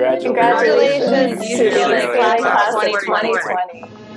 Congratulations. Congratulations. Congratulations. of 2020.